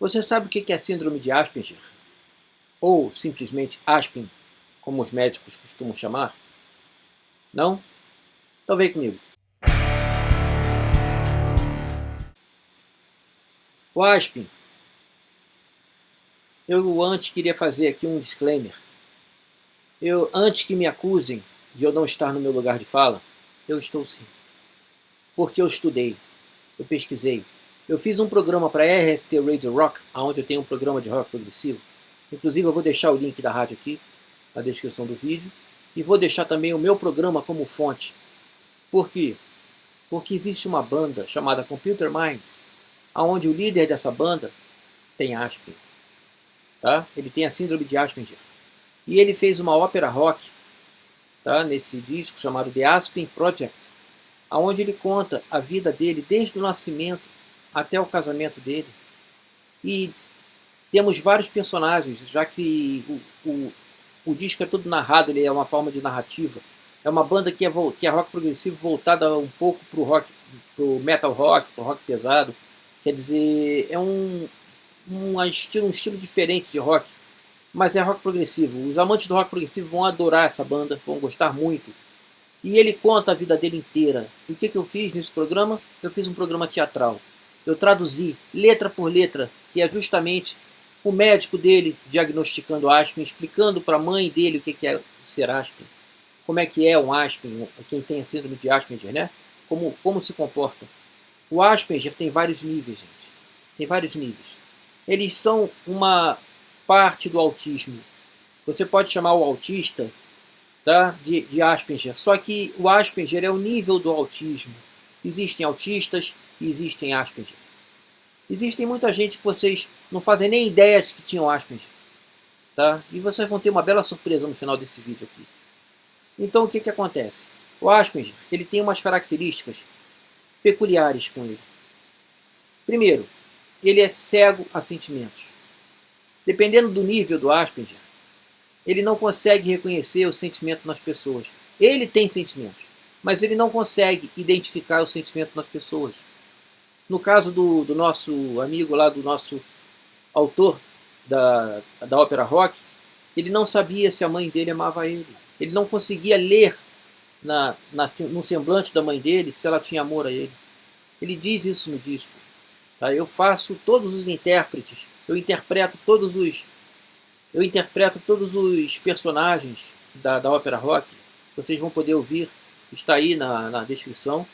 Você sabe o que é síndrome de Asperger? Ou simplesmente Aspen, como os médicos costumam chamar? Não? Então vem comigo. O Aspen, eu antes queria fazer aqui um disclaimer. Eu, antes que me acusem de eu não estar no meu lugar de fala, eu estou sim. Porque eu estudei, eu pesquisei, eu fiz um programa para RST Radio Rock, onde eu tenho um programa de rock progressivo. Inclusive eu vou deixar o link da rádio aqui, na descrição do vídeo. E vou deixar também o meu programa como fonte. Por quê? Porque existe uma banda chamada Computer Mind, onde o líder dessa banda tem Asperger. Tá? Ele tem a síndrome de Asperger. E ele fez uma ópera rock tá? nesse disco chamado The Aspen Project, onde ele conta a vida dele desde o nascimento até o casamento dele. E temos vários personagens, já que o, o, o disco é todo narrado, ele é uma forma de narrativa. É uma banda que é, que é rock progressivo voltada um pouco para o rock, pro metal rock, para rock pesado. Quer dizer, é um, um, estilo, um estilo diferente de rock, mas é rock progressivo. Os amantes do rock progressivo vão adorar essa banda, vão gostar muito. E ele conta a vida dele inteira. E o que, que eu fiz nesse programa? Eu fiz um programa teatral eu traduzi letra por letra, que é justamente o médico dele diagnosticando Aspen, explicando para a mãe dele o que é ser Aspen, como é que é um Aspen, quem tem a síndrome de Asperger, né? Como, como se comporta. O Asperger tem vários níveis, gente. Tem vários níveis. Eles são uma parte do autismo. Você pode chamar o autista tá, de, de Asperger, só que o Asperger é o nível do autismo. Existem autistas, e existem Asperger. Existem muita gente que vocês não fazem nem ideia de que tinham Asperger. Tá? E vocês vão ter uma bela surpresa no final desse vídeo aqui. Então o que, que acontece? O Asperger ele tem umas características peculiares com ele. Primeiro, ele é cego a sentimentos. Dependendo do nível do Asperger, ele não consegue reconhecer o sentimento nas pessoas. Ele tem sentimentos, mas ele não consegue identificar o sentimento nas pessoas. No caso do, do nosso amigo lá, do nosso autor da, da ópera rock, ele não sabia se a mãe dele amava ele. Ele não conseguia ler na, na, no semblante da mãe dele se ela tinha amor a ele. Ele diz isso no disco. Tá? Eu faço todos os intérpretes, eu interpreto todos os eu interpreto todos os personagens da, da ópera rock. Vocês vão poder ouvir, está aí na, na descrição.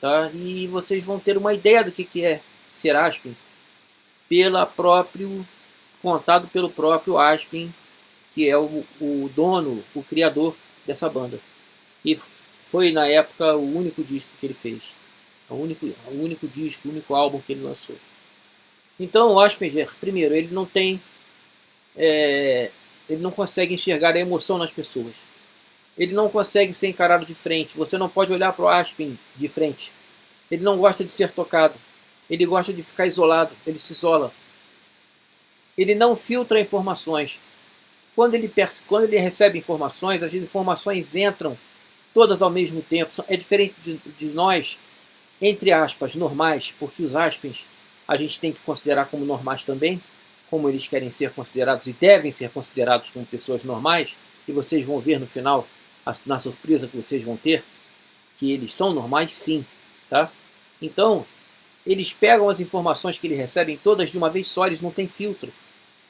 Tá? E vocês vão ter uma ideia do que, que é ser Aspen pela próprio, contado pelo próprio Aspen, que é o, o dono, o criador dessa banda. E foi na época o único disco que ele fez. O único, o único disco, o único álbum que ele lançou. Então o Asperger, primeiro, ele não tem. É, ele não consegue enxergar a emoção nas pessoas ele não consegue ser encarado de frente. Você não pode olhar para o Aspen de frente. Ele não gosta de ser tocado. Ele gosta de ficar isolado. Ele se isola. Ele não filtra informações. Quando ele, quando ele recebe informações, as informações entram todas ao mesmo tempo. É diferente de, de nós, entre aspas, normais, porque os Aspens a gente tem que considerar como normais também, como eles querem ser considerados e devem ser considerados como pessoas normais, e vocês vão ver no final na surpresa que vocês vão ter, que eles são normais sim, tá? Então, eles pegam as informações que eles recebem todas de uma vez só, eles não têm filtro.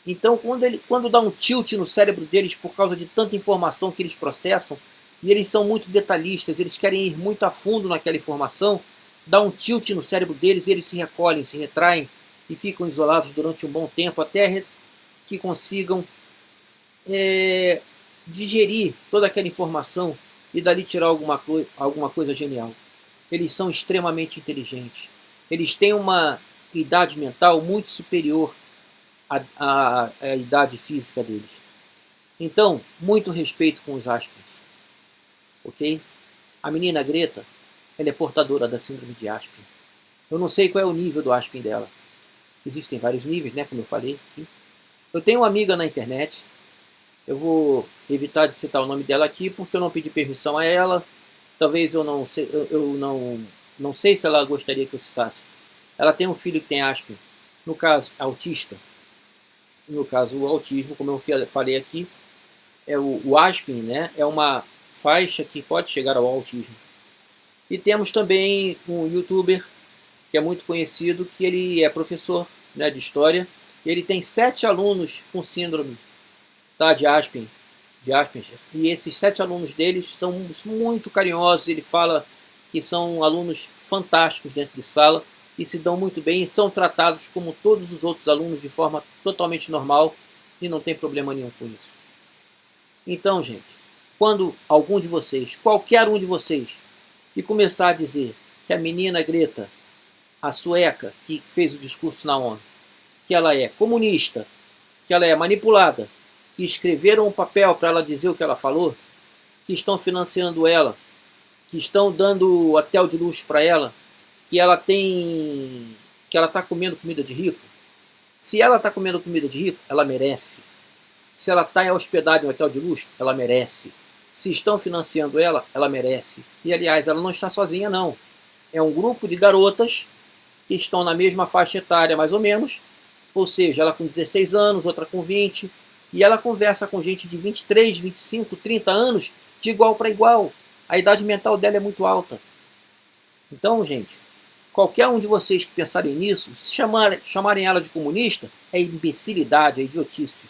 Então, quando, ele, quando dá um tilt no cérebro deles por causa de tanta informação que eles processam, e eles são muito detalhistas, eles querem ir muito a fundo naquela informação, dá um tilt no cérebro deles e eles se recolhem, se retraem e ficam isolados durante um bom tempo até que consigam é, digerir toda aquela informação e dali tirar alguma, co alguma coisa genial. Eles são extremamente inteligentes. Eles têm uma idade mental muito superior à, à, à idade física deles. Então, muito respeito com os Aspens. Ok? A menina Greta, ela é portadora da síndrome de Aspen. Eu não sei qual é o nível do Aspen dela. Existem vários níveis, né, como eu falei aqui. Eu tenho uma amiga na internet eu vou evitar de citar o nome dela aqui porque eu não pedi permissão a ela. Talvez eu não sei, eu, não, não sei se ela gostaria que eu citasse. Ela tem um filho que tem Aspen. no caso autista, no caso o autismo, como eu falei aqui, é o, o Aspin, né, é uma faixa que pode chegar ao autismo. E temos também um youtuber que é muito conhecido, que ele é professor né, de história, ele tem sete alunos com síndrome tá, de Aspen, de Asperger, e esses sete alunos deles são muito carinhosos, ele fala que são alunos fantásticos dentro de sala, e se dão muito bem e são tratados como todos os outros alunos de forma totalmente normal e não tem problema nenhum com isso. Então, gente, quando algum de vocês, qualquer um de vocês, que começar a dizer que a menina Greta, a sueca, que fez o discurso na ONU, que ela é comunista, que ela é manipulada, que escreveram um papel para ela dizer o que ela falou, que estão financiando ela, que estão dando hotel de luxo para ela, que ela tem, que ela está comendo comida de rico. Se ela está comendo comida de rico, ela merece. Se ela está hospedada em um hotel de luxo, ela merece. Se estão financiando ela, ela merece. E aliás, ela não está sozinha não. É um grupo de garotas que estão na mesma faixa etária mais ou menos, ou seja, ela com 16 anos, outra com 20, e ela conversa com gente de 23, 25, 30 anos de igual para igual. A idade mental dela é muito alta. Então, gente, qualquer um de vocês que pensarem nisso, se chamarem, chamarem ela de comunista, é imbecilidade, é idiotice.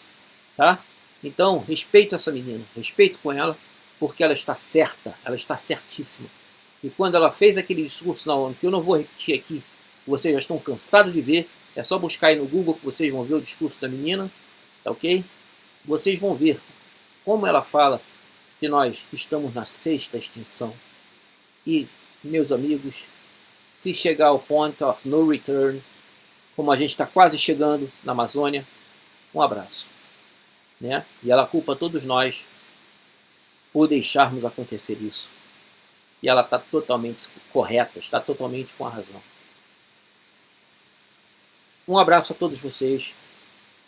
Tá? Então, respeito essa menina, respeito com ela, porque ela está certa, ela está certíssima. E quando ela fez aquele discurso na ONU, que eu não vou repetir aqui, vocês já estão cansados de ver, é só buscar aí no Google que vocês vão ver o discurso da menina, tá ok? Vocês vão ver como ela fala que nós estamos na sexta extinção. E, meus amigos, se chegar ao point of no return, como a gente está quase chegando na Amazônia, um abraço. Né? E ela culpa todos nós por deixarmos acontecer isso. E ela está totalmente correta, está totalmente com a razão. Um abraço a todos vocês.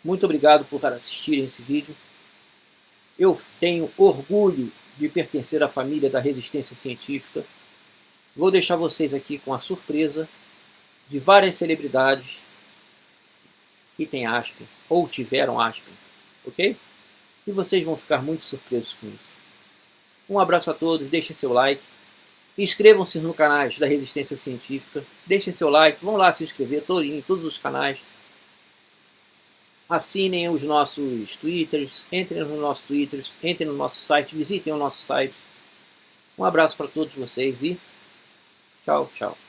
Muito obrigado por assistirem esse vídeo. Eu tenho orgulho de pertencer à família da resistência científica. Vou deixar vocês aqui com a surpresa de várias celebridades que têm Aspen, ou tiveram Aspen, ok? E vocês vão ficar muito surpresos com isso. Um abraço a todos, deixem seu like, inscrevam-se no canal da Resistência Científica, deixem seu like, vão lá se inscrever, em todos os canais. Assinem os nossos twitters, entrem no nosso twitters, entrem no nosso site, visitem o nosso site. Um abraço para todos vocês e tchau, tchau.